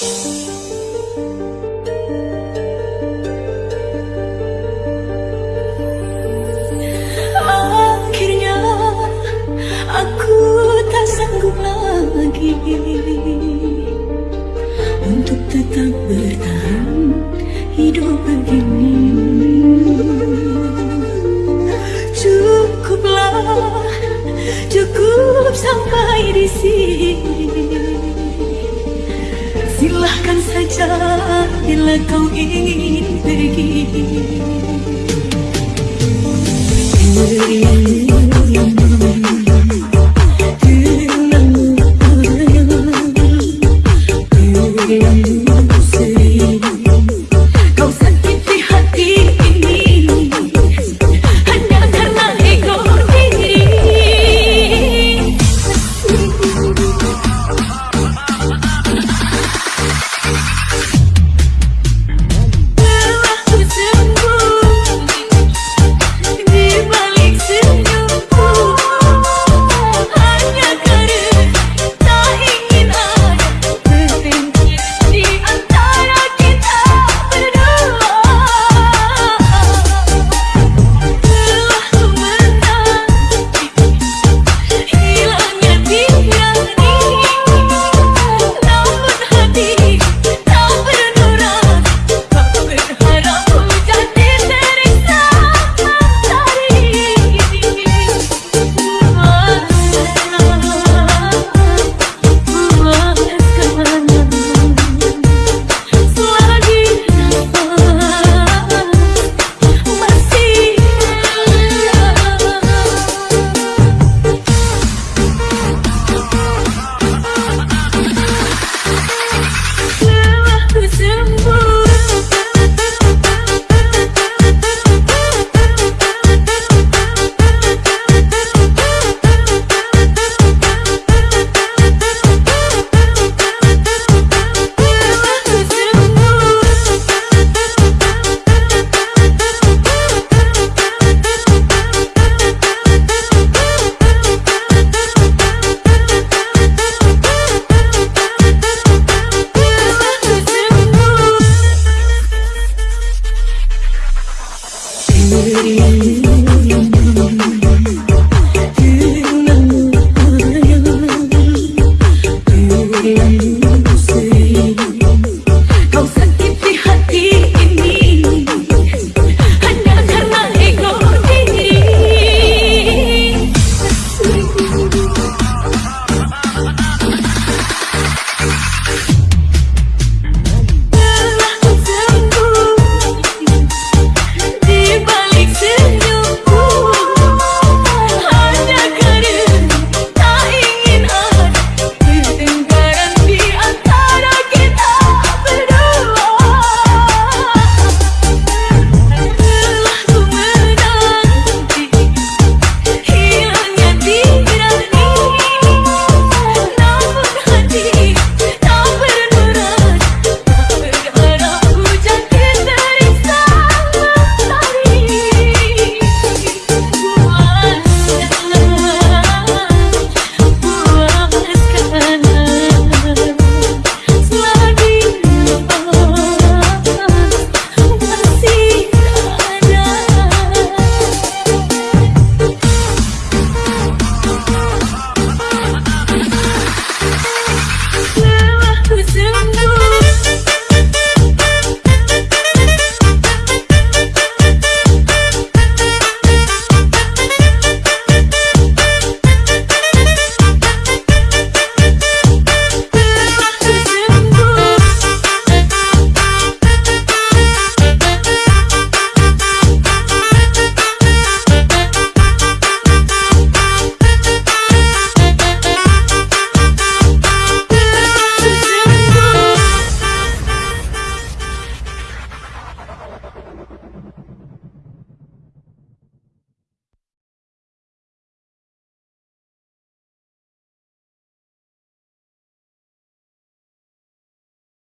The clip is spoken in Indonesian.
Akhirnya aku tak sanggup lagi Untuk tetap bertahan hidup begini. Cukuplah, cukup sampai di sini Silahkan saja bila kau ingin pergi